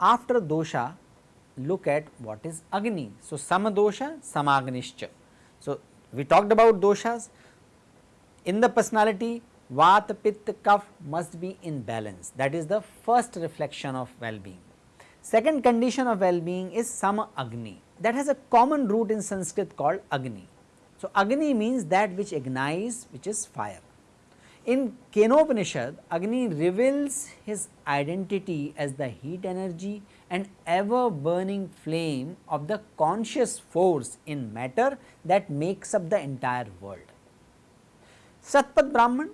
After dosha look at what is Agni. So, Samadosha Samagnischa. So, we talked about doshas in the personality Vata, Pitta, must be in balance that is the first reflection of well-being. Second condition of well-being is Sama Agni that has a common root in Sanskrit called Agni. So, Agni means that which ignites which is fire. In Kenopanishad, Agni reveals his identity as the heat energy and ever burning flame of the conscious force in matter that makes up the entire world. Satpat Brahman,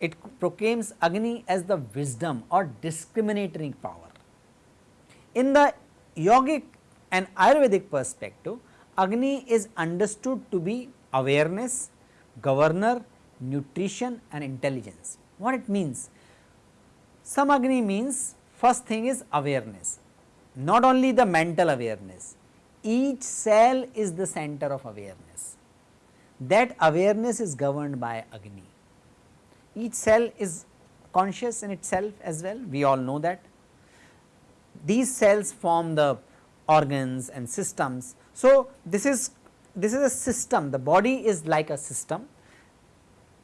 it proclaims Agni as the wisdom or discriminating power. In the yogic and Ayurvedic perspective, Agni is understood to be awareness, governor, nutrition and intelligence. What it means? Samagni means first thing is awareness, not only the mental awareness, each cell is the center of awareness. That awareness is governed by Agni. Each cell is conscious in itself as well, we all know that. These cells form the organs and systems. So, this is this is a system, the body is like a system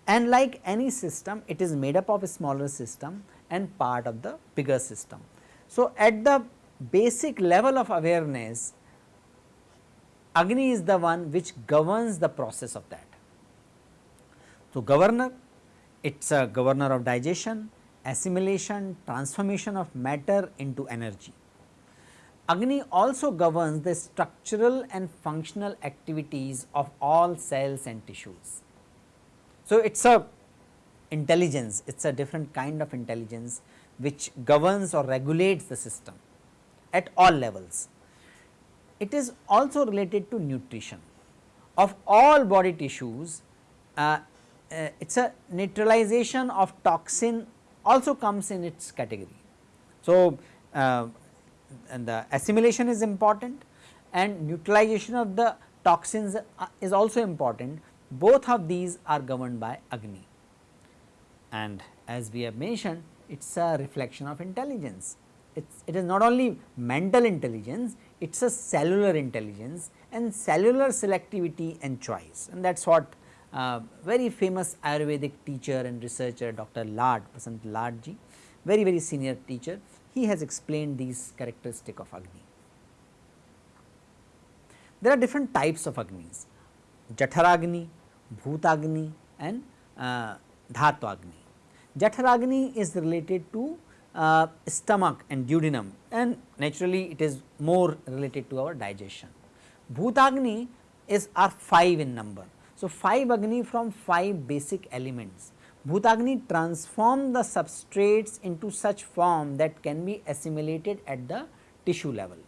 and like any system it is made up of a smaller system and part of the bigger system. So, at the basic level of awareness Agni is the one which governs the process of that. So, governor it is a governor of digestion, assimilation, transformation of matter into energy. Agni also governs the structural and functional activities of all cells and tissues. So, it is a intelligence, it is a different kind of intelligence which governs or regulates the system at all levels. It is also related to nutrition of all body tissues, uh, uh, it is a neutralization of toxin also comes in its category. So, uh, and the assimilation is important and neutralization of the toxins uh, is also important both of these are governed by Agni and as we have mentioned it is a reflection of intelligence. It's, it is not only mental intelligence, it is a cellular intelligence and cellular selectivity and choice and that is what uh, very famous Ayurvedic teacher and researcher Dr. Lad, Basant Ladji, very very senior teacher, he has explained these characteristic of Agni. There are different types of Agnis, Jatharagni, Bhutagni and uh, Dhatwagni. Jatharagni is related to uh, stomach and duodenum and naturally it is more related to our digestion. Bhutagni is are 5 in number. So, 5 Agni from 5 basic elements. Bhutagni transform the substrates into such form that can be assimilated at the tissue level.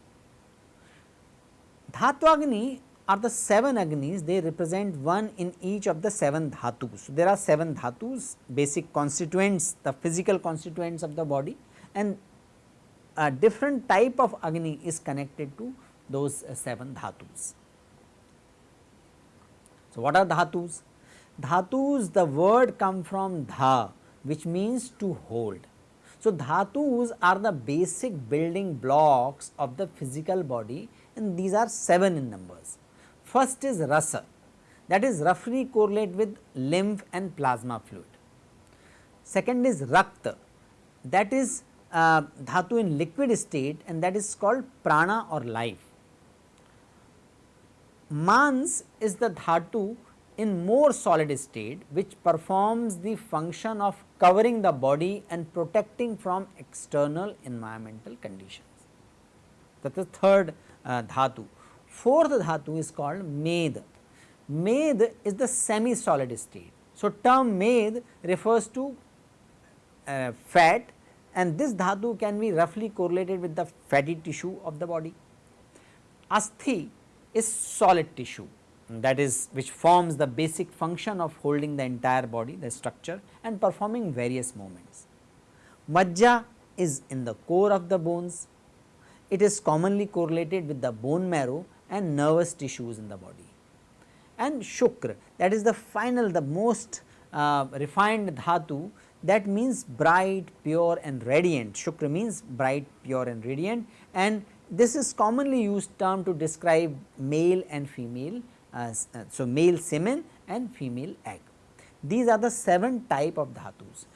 Dhatwagni are the 7 Agnis, they represent one in each of the 7 dhatus. So, there are 7 dhatus basic constituents, the physical constituents of the body and a different type of Agni is connected to those uh, 7 dhatus. So, what are dhatus? Dhatus the word come from dha which means to hold. So, dhatus are the basic building blocks of the physical body and these are 7 in numbers. First is rasa that is roughly correlate with lymph and plasma fluid. Second is rakta that is uh, dhatu in liquid state and that is called prana or life. Mans is the dhatu in more solid state which performs the function of covering the body and protecting from external environmental conditions. That is third uh, dhatu. Fourth dhatu is called med. Med is the semi solid state. So, term med refers to uh, fat and this dhatu can be roughly correlated with the fatty tissue of the body. Asthi is solid tissue that is which forms the basic function of holding the entire body the structure and performing various movements. Majja is in the core of the bones. It is commonly correlated with the bone marrow and nervous tissues in the body. And Shukra that is the final the most uh, refined dhatu that means bright, pure and radiant. Shukra means bright, pure and radiant and this is commonly used term to describe male and female as uh, so male semen and female egg. These are the 7 type of dhatus.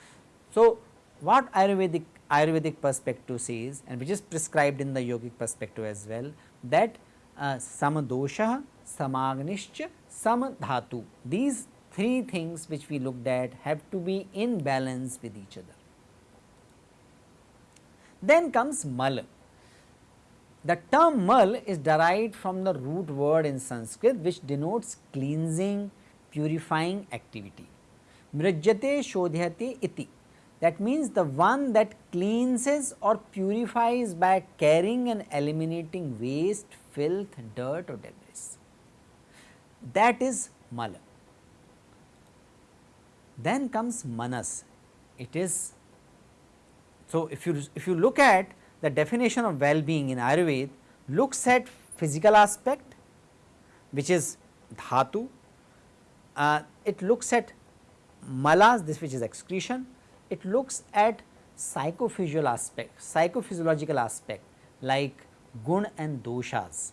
So, what Ayurvedic Ayurvedic perspective says and which is prescribed in the yogic perspective as well that uh, samadosha, samagnischa, samadhatu these three things which we looked at have to be in balance with each other. Then comes mal. The term mal is derived from the root word in Sanskrit which denotes cleansing, purifying activity. Mrajyate shodhyate iti. That means the one that cleanses or purifies by carrying and eliminating waste, filth, dirt or debris. That is mala. Then comes manas. It is so if you if you look at the definition of well-being in Ayurveda looks at physical aspect which is dhatu, uh, it looks at malas this which is excretion, it looks at psychophysical aspect, psychophysiological aspect like gun and doshas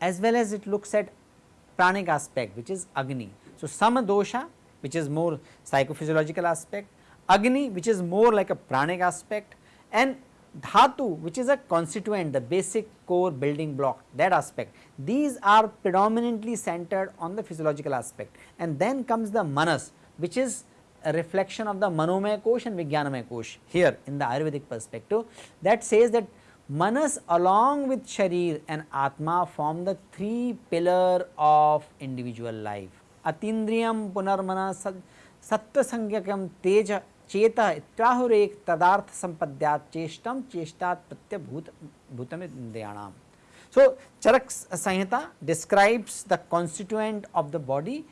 as well as it looks at pranic aspect which is agni. So, sama dosha which is more psychophysiological aspect, Agni which is more like a pranic aspect and dhatu which is a constituent the basic core building block that aspect. These are predominantly centered on the physiological aspect. And then comes the manas which is a reflection of the manomaya kosh and vijnanamaya kosh here in the ayurvedic perspective that says that manas along with sharir and atma form the three pillar of individual life. Atindriyam punarmana satya sangyakam teja चेत इत्याहुरेक तदार्थ संपद्या चेष्टम चेष्टा प्रत्यभूत भूतम इंद्रियाणाम so Charak Samhita describes the constituent of the body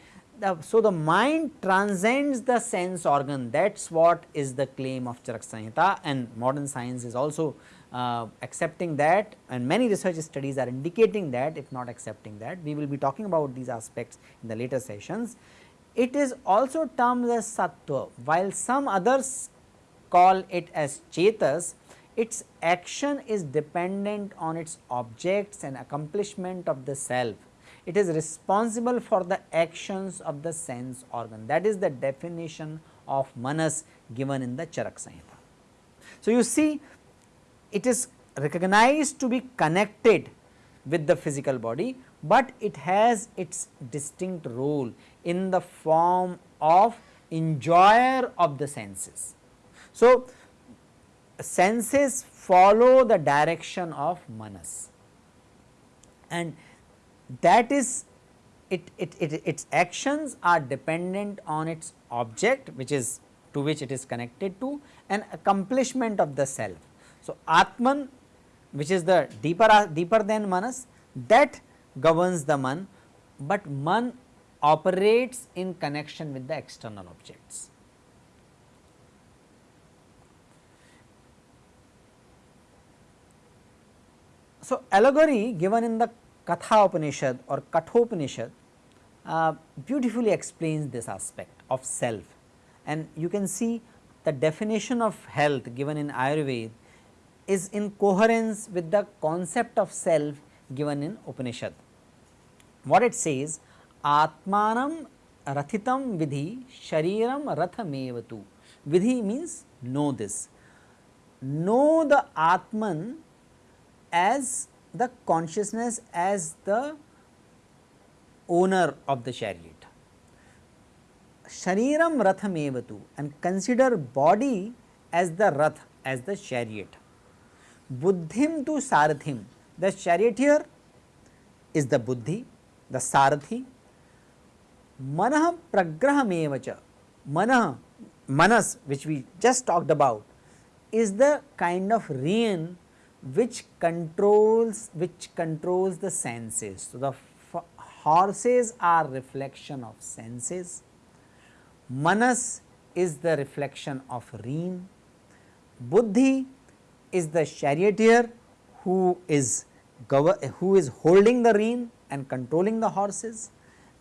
so the mind transcends sense organ that is what is the claim of charak sanhita and modern science is also uh, accepting that and many research studies are indicating that if not accepting that we will be talking about these aspects in the later sessions. It is also termed as sattva while some others call it as chetas its action is dependent on its objects and accomplishment of the self. It is responsible for the actions of the sense organ that is the definition of manas given in the Charak Samhita. So, you see it is recognized to be connected with the physical body, but it has its distinct role in the form of enjoyer of the senses. So, senses follow the direction of manas and that is it, it, it, its actions are dependent on its object which is to which it is connected to an accomplishment of the self. So, Atman which is the deeper deeper than Manas that governs the Man, but Man operates in connection with the external objects. So, allegory given in the Katha Upanishad or Kathopanishad uh, beautifully explains this aspect of self and you can see the definition of health given in Ayurveda is in coherence with the concept of self given in Upanishad. What it says, Atmanam Rathitam Vidhi Shariram Rathamevatu. Vidhi means know this. Know the Atman as the consciousness as the owner of the chariot. Shariram Rathamevatu and consider body as the Rath as the chariot buddhim to sarathim. The charioteer is the buddhi, the sarathi. Manah pragrahamevacha. Manah, manas which we just talked about is the kind of rein which controls which controls the senses. So, the horses are reflection of senses, manas is the reflection of rein, buddhi is the charioteer who is who is holding the rein and controlling the horses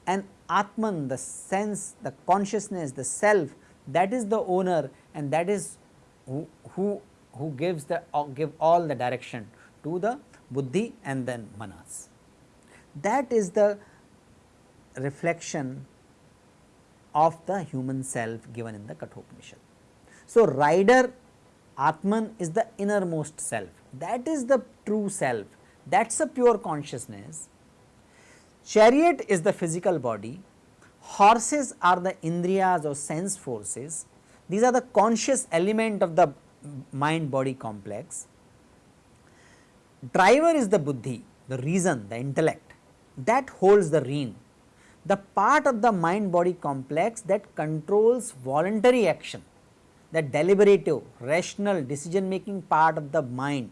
and Atman the sense, the consciousness, the self that is the owner and that is who, who, who gives the uh, give all the direction to the buddhi and then manas. That is the reflection of the human self given in the Kathopanishad. So, rider Atman is the innermost self that is the true self that is a pure consciousness. Chariot is the physical body, horses are the indriyas or sense forces, these are the conscious element of the mind body complex. Driver is the buddhi, the reason, the intellect that holds the rein, the part of the mind body complex that controls voluntary action, the deliberative, rational decision making part of the mind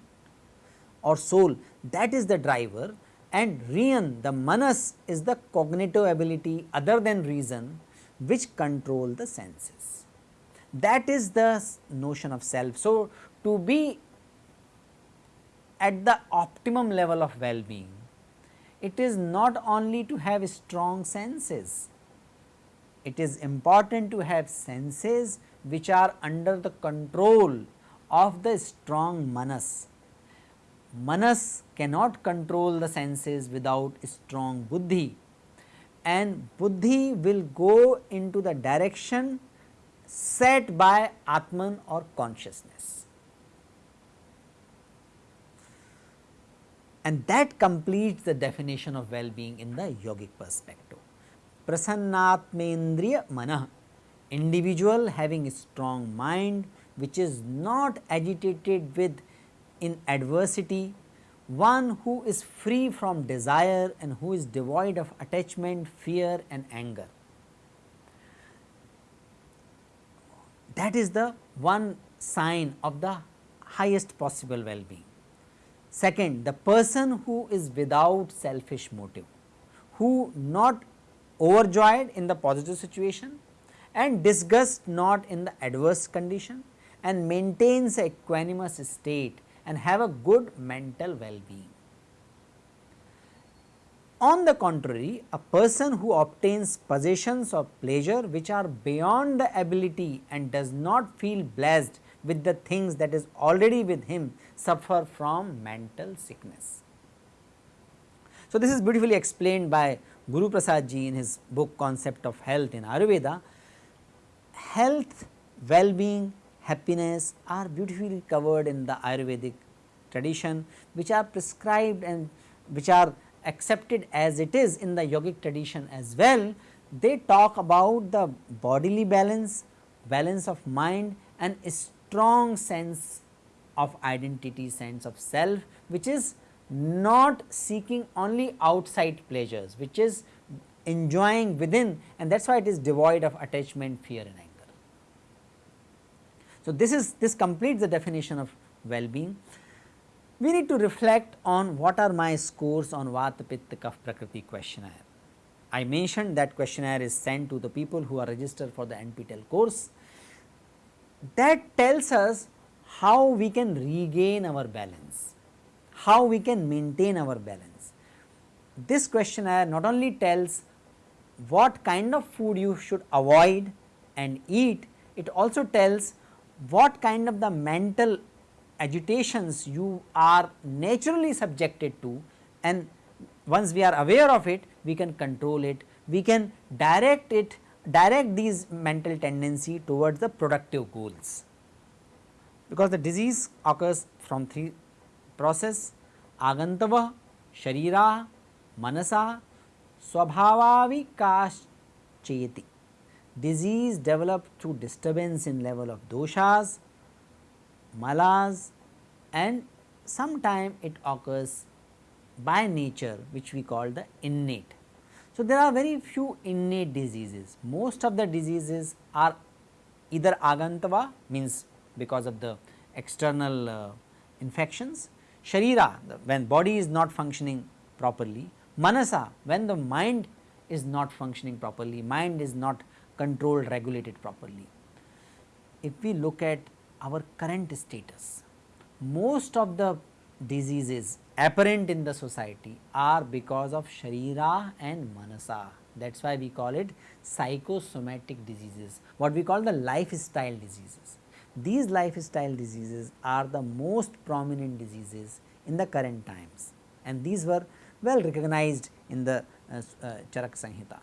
or soul. That is the driver and rein the manas is the cognitive ability other than reason which control the senses. That is the notion of self. So, to be at the optimum level of well-being, it is not only to have strong senses, it is important to have senses which are under the control of the strong manas Manas cannot control the senses without strong buddhi and buddhi will go into the direction set by Atman or consciousness. And that completes the definition of well-being in the yogic perspective. Prasannatmendriya manah, individual having a strong mind which is not agitated with in adversity, one who is free from desire and who is devoid of attachment, fear and anger. That is the one sign of the highest possible well-being. Second, the person who is without selfish motive, who not overjoyed in the positive situation and disgust not in the adverse condition and maintains a equanimous state and have a good mental well-being. On the contrary, a person who obtains possessions of pleasure which are beyond the ability and does not feel blessed with the things that is already with him suffer from mental sickness. So, this is beautifully explained by Guru Prasad ji in his book Concept of Health in Ayurveda. Health, well-being happiness are beautifully covered in the Ayurvedic tradition which are prescribed and which are accepted as it is in the yogic tradition as well. They talk about the bodily balance, balance of mind and a strong sense of identity, sense of self which is not seeking only outside pleasures, which is enjoying within and that is why it is devoid of attachment, fear and. So, this is this completes the definition of well-being. We need to reflect on what are my scores on Vata Pitta Kapha Prakriti questionnaire. I mentioned that questionnaire is sent to the people who are registered for the NPTEL course. That tells us how we can regain our balance, how we can maintain our balance. This questionnaire not only tells what kind of food you should avoid and eat, it also tells what kind of the mental agitations you are naturally subjected to and once we are aware of it we can control it, we can direct it direct these mental tendency towards the productive goals. Because the disease occurs from three process agantava, sharira, manasa, swabhavavikashcheti disease developed through disturbance in level of doshas, malas and sometime it occurs by nature which we call the innate. So, there are very few innate diseases, most of the diseases are either agantava means because of the external uh, infections, sharira when body is not functioning properly, manasa when the mind is not functioning properly, mind is not controlled, regulated properly. If we look at our current status, most of the diseases apparent in the society are because of Sharira and Manasa. That is why we call it psychosomatic diseases, what we call the lifestyle diseases. These lifestyle diseases are the most prominent diseases in the current times and these were well recognized in the uh, uh, Charak Sanhita.